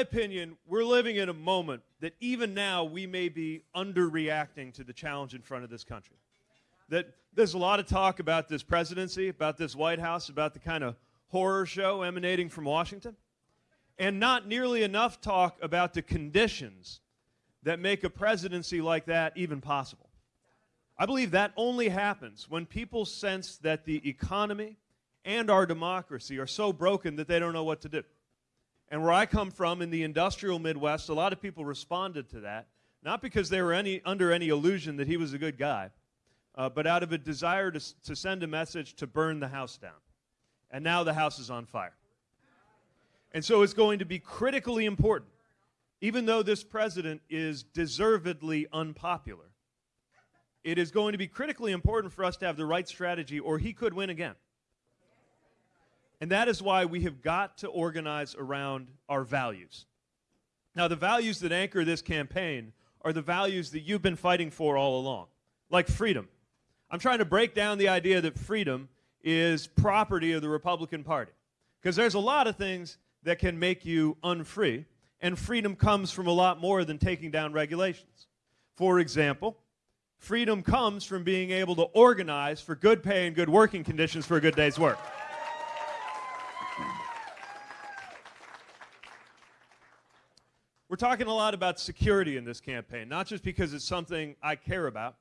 opinion, we're living in a moment that even now we may be underreacting to the challenge in front of this country. That there's a lot of talk about this presidency, about this White House, about the kind of horror show emanating from Washington, and not nearly enough talk about the conditions that make a presidency like that even possible. I believe that only happens when people sense that the economy and our democracy are so broken that they don't know what to do. And where I come from in the industrial Midwest, a lot of people responded to that, not because they were any, under any illusion that he was a good guy, uh, but out of a desire to, to send a message to burn the house down. And now the house is on fire. And so it's going to be critically important, even though this president is deservedly unpopular, it is going to be critically important for us to have the right strategy, or he could win again. And that is why we have got to organize around our values. Now, the values that anchor this campaign are the values that you've been fighting for all along, like freedom. I'm trying to break down the idea that freedom is property of the Republican Party. Because there's a lot of things that can make you unfree, and freedom comes from a lot more than taking down regulations. For example, freedom comes from being able to organize for good pay and good working conditions for a good day's work. We're talking a lot about security in this campaign, not just because it's something I care about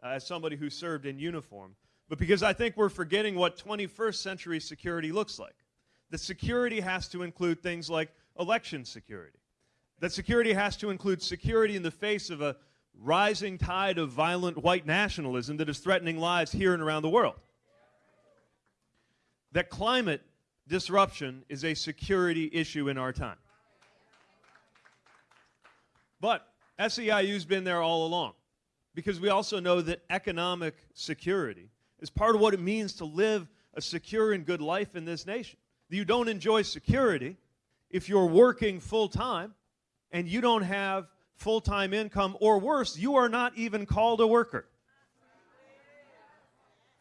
uh, as somebody who served in uniform, but because I think we're forgetting what 21st century security looks like. The security has to include things like election security. That security has to include security in the face of a rising tide of violent white nationalism that is threatening lives here and around the world. That climate disruption is a security issue in our time. But SEIU's been there all along because we also know that economic security is part of what it means to live a secure and good life in this nation. You don't enjoy security if you're working full time and you don't have full time income, or worse, you are not even called a worker.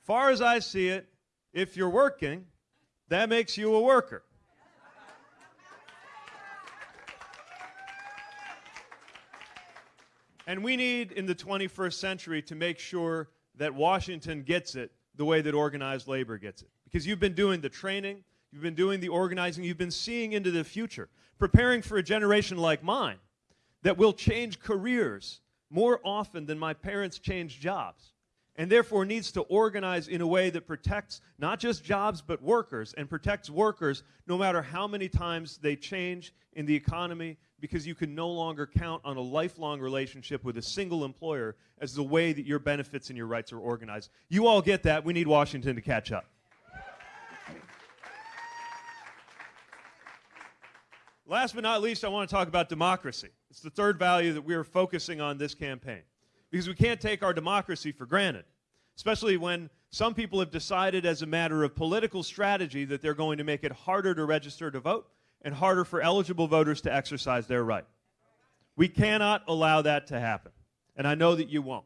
Far as I see it, if you're working, that makes you a worker. And we need, in the 21st century, to make sure that Washington gets it the way that organized labor gets it. Because you've been doing the training, you've been doing the organizing, you've been seeing into the future, preparing for a generation like mine that will change careers more often than my parents changed jobs and therefore needs to organize in a way that protects not just jobs but workers and protects workers no matter how many times they change in the economy because you can no longer count on a lifelong relationship with a single employer as the way that your benefits and your rights are organized. You all get that. We need Washington to catch up. Last but not least, I want to talk about democracy. It's the third value that we are focusing on this campaign because we can't take our democracy for granted, especially when some people have decided as a matter of political strategy that they're going to make it harder to register to vote and harder for eligible voters to exercise their right. We cannot allow that to happen, and I know that you won't.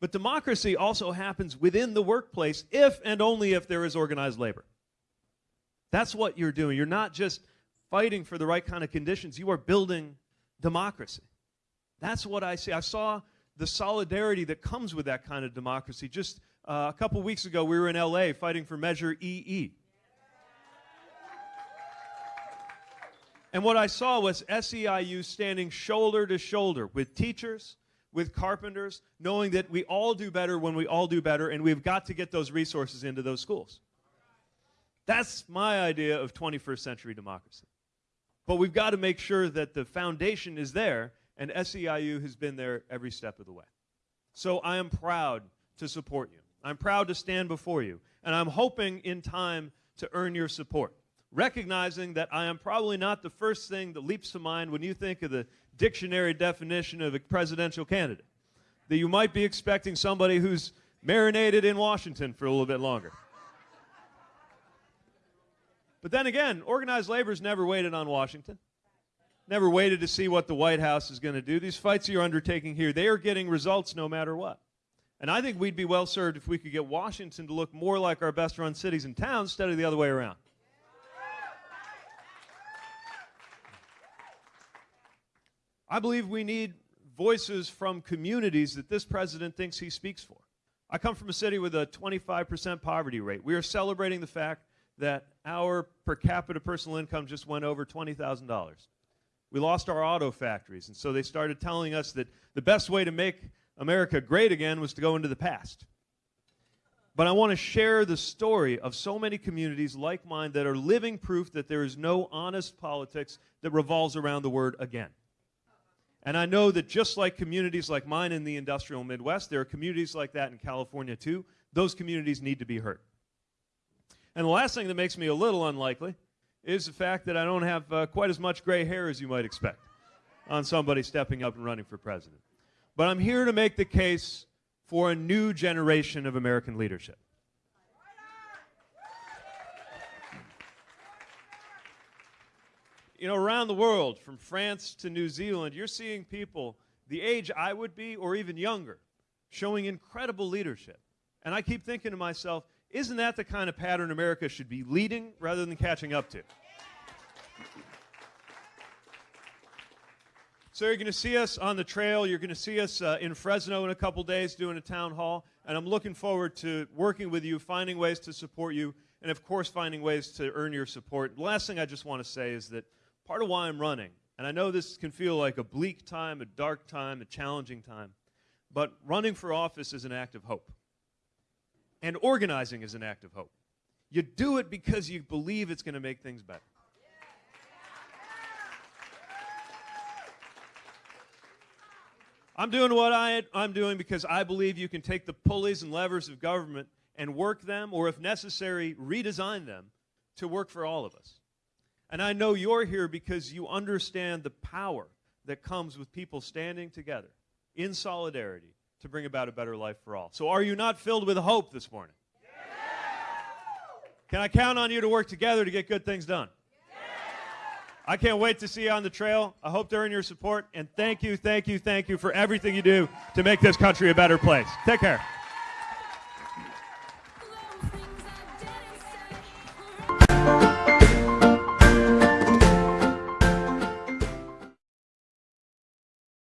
But democracy also happens within the workplace if and only if there is organized labor. That's what you're doing. You're not just fighting for the right kind of conditions, you are building democracy. That's what I see. I saw the solidarity that comes with that kind of democracy. Just uh, a couple weeks ago, we were in LA fighting for Measure EE. And what I saw was SEIU standing shoulder to shoulder with teachers, with carpenters, knowing that we all do better when we all do better, and we've got to get those resources into those schools. That's my idea of 21st century democracy. But we've got to make sure that the foundation is there, and SEIU has been there every step of the way. So I am proud to support you. I'm proud to stand before you, and I'm hoping in time to earn your support recognizing that I am probably not the first thing that leaps to mind when you think of the dictionary definition of a presidential candidate. That you might be expecting somebody who's marinated in Washington for a little bit longer. But then again, organized labor's never waited on Washington. Never waited to see what the White House is going to do. These fights you're undertaking here, they are getting results no matter what. And I think we'd be well served if we could get Washington to look more like our best run cities and towns instead of the other way around. I believe we need voices from communities that this president thinks he speaks for. I come from a city with a 25% poverty rate. We are celebrating the fact that our per capita personal income just went over $20,000. We lost our auto factories, and so they started telling us that the best way to make America great again was to go into the past. But I want to share the story of so many communities like mine that are living proof that there is no honest politics that revolves around the word again. And I know that just like communities like mine in the industrial Midwest, there are communities like that in California too. Those communities need to be heard. And the last thing that makes me a little unlikely is the fact that I don't have uh, quite as much gray hair as you might expect on somebody stepping up and running for president. But I'm here to make the case for a new generation of American leadership. You know, around the world, from France to New Zealand, you're seeing people the age I would be or even younger showing incredible leadership. And I keep thinking to myself, isn't that the kind of pattern America should be leading rather than catching up to? So you're going to see us on the trail. You're going to see us uh, in Fresno in a couple days doing a town hall. And I'm looking forward to working with you, finding ways to support you, and of course, finding ways to earn your support. The last thing I just want to say is that part of why I'm running, and I know this can feel like a bleak time, a dark time, a challenging time, but running for office is an act of hope. And organizing is an act of hope. You do it because you believe it's going to make things better. I'm doing what I, I'm doing because I believe you can take the pulleys and levers of government and work them, or if necessary, redesign them to work for all of us. And I know you're here because you understand the power that comes with people standing together in solidarity to bring about a better life for all. So, are you not filled with hope this morning? Can I count on you to work together to get good things done? I can't wait to see you on the trail. I hope to earn your support. And thank you, thank you, thank you for everything you do to make this country a better place. Take care.